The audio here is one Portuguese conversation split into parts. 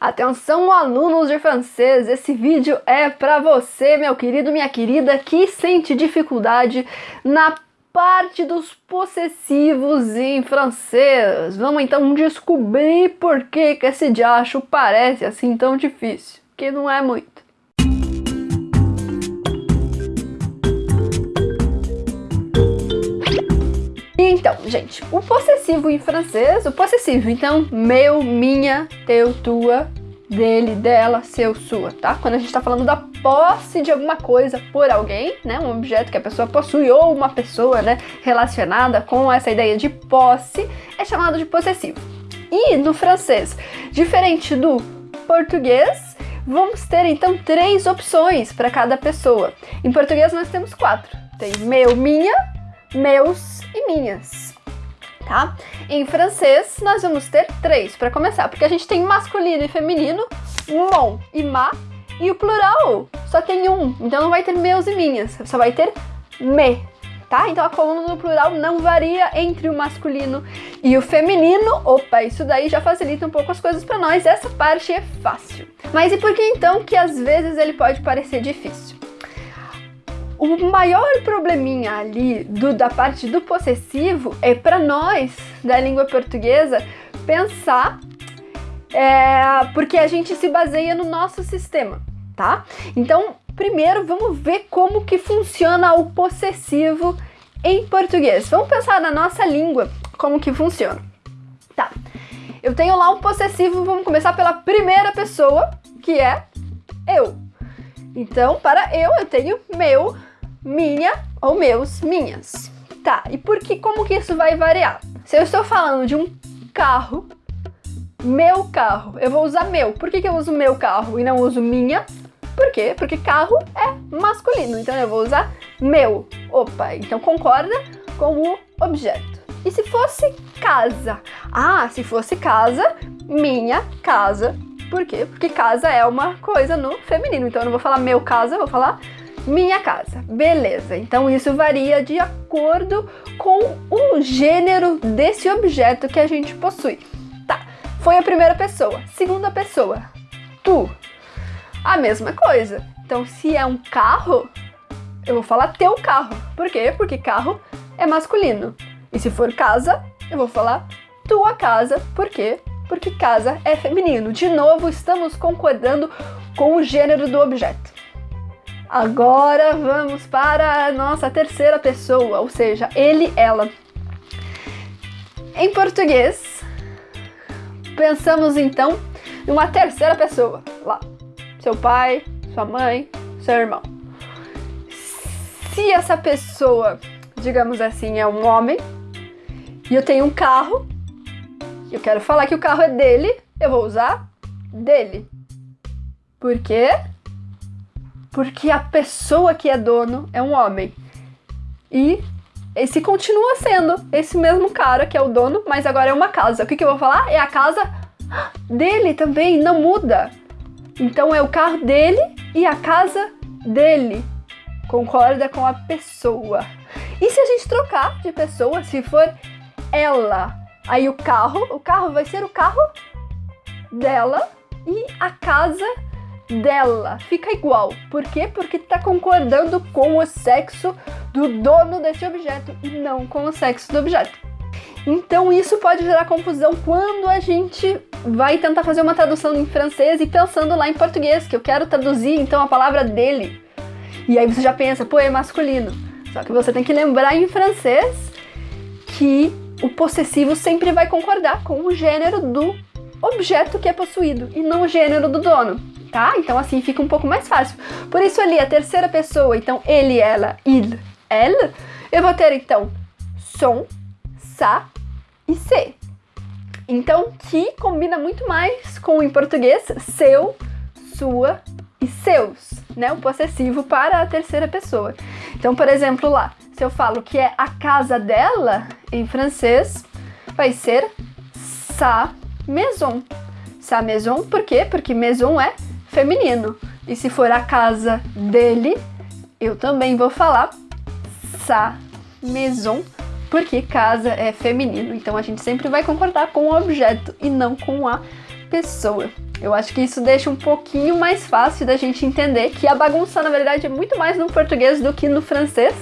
Atenção alunos de francês, esse vídeo é para você, meu querido, minha querida, que sente dificuldade na parte dos possessivos em francês. Vamos então descobrir por que, que esse diacho parece assim tão difícil, que não é muito. Então, gente, o possessivo em francês, o possessivo, então, meu, minha, teu, tua, dele, dela, seu, sua, tá? Quando a gente tá falando da posse de alguma coisa por alguém, né? Um objeto que a pessoa possui ou uma pessoa, né, relacionada com essa ideia de posse, é chamado de possessivo. E no francês, diferente do português, vamos ter então três opções para cada pessoa. Em português nós temos quatro. Tem meu, minha, meus e minhas. Tá? Em francês, nós vamos ter três para começar, porque a gente tem masculino e feminino, mon e ma, e o plural só tem um, então não vai ter meus e minhas, só vai ter me, tá? Então a coluna no plural não varia entre o masculino e o feminino. Opa, isso daí já facilita um pouco as coisas para nós, essa parte é fácil. Mas e por que então que às vezes ele pode parecer difícil? O maior probleminha ali do, da parte do possessivo é para nós da língua portuguesa pensar é, porque a gente se baseia no nosso sistema, tá? Então, primeiro vamos ver como que funciona o possessivo em português. Vamos pensar na nossa língua como que funciona. Tá, eu tenho lá um possessivo, vamos começar pela primeira pessoa, que é eu. Então, para eu, eu tenho meu, minha ou meus, minhas. Tá, e por que, como que isso vai variar? Se eu estou falando de um carro, meu carro, eu vou usar meu. Por que, que eu uso meu carro e não uso minha? Por quê? Porque carro é masculino, então eu vou usar meu. Opa, então concorda com o objeto. E se fosse casa? Ah, se fosse casa, minha casa. Por quê? Porque casa é uma coisa no feminino, então eu não vou falar meu casa, eu vou falar minha casa. Beleza, então isso varia de acordo com o gênero desse objeto que a gente possui. Tá, foi a primeira pessoa. Segunda pessoa, tu. A mesma coisa. Então, se é um carro, eu vou falar teu carro. Por quê? Porque carro é masculino. E se for casa, eu vou falar tua casa. Por quê? Porque casa é feminino. De novo, estamos concordando com o gênero do objeto. Agora vamos para a nossa terceira pessoa, ou seja, ele, ela. Em português, pensamos então em uma terceira pessoa, lá, seu pai, sua mãe, seu irmão. Se essa pessoa, digamos assim, é um homem, e eu tenho um carro, eu quero falar que o carro é dele, eu vou usar dele. Por quê? porque a pessoa que é dono é um homem. E esse continua sendo esse mesmo cara que é o dono, mas agora é uma casa. O que, que eu vou falar? É a casa dele também, não muda. Então é o carro dele e a casa dele. Concorda com a pessoa. E se a gente trocar de pessoa, se for ela, aí o carro, o carro vai ser o carro dela e a casa dela fica igual. Por quê? Porque tá concordando com o sexo do dono desse objeto e não com o sexo do objeto. Então isso pode gerar confusão quando a gente vai tentar fazer uma tradução em francês e pensando lá em português, que eu quero traduzir então a palavra dele. E aí você já pensa, pô, é masculino. Só que você tem que lembrar em francês que o possessivo sempre vai concordar com o gênero do objeto que é possuído e não o gênero do dono tá? Então assim fica um pouco mais fácil. Por isso ali a terceira pessoa, então ele, ela, il, elle, eu vou ter então som, sa e se. Então que combina muito mais com em português seu, sua e seus, né? O possessivo para a terceira pessoa. Então, por exemplo, lá, se eu falo que é a casa dela, em francês, vai ser sa maison. Sa maison, por quê? Porque maison é feminino. E se for a casa dele, eu também vou falar sa maison, porque casa é feminino. Então a gente sempre vai concordar com o objeto e não com a pessoa. Eu acho que isso deixa um pouquinho mais fácil da gente entender que a bagunça, na verdade, é muito mais no português do que no francês,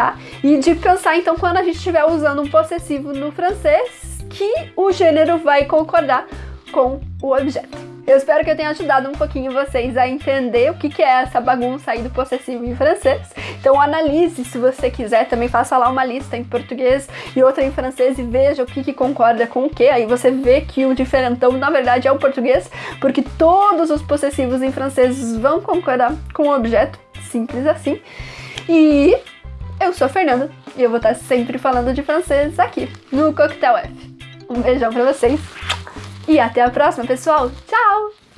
tá? E de pensar, então, quando a gente estiver usando um possessivo no francês, que o gênero vai concordar com o objeto. Eu espero que eu tenha ajudado um pouquinho vocês a entender o que, que é essa bagunça aí do possessivo em francês. Então analise, se você quiser, também faça lá uma lista em português e outra em francês e veja o que, que concorda com o que. Aí você vê que o diferentão na verdade é o português, porque todos os possessivos em francês vão concordar com o objeto, simples assim. E eu sou a Fernanda e eu vou estar sempre falando de francês aqui no Coquetel F. Um beijão pra vocês e até a próxima, pessoal. Tchau!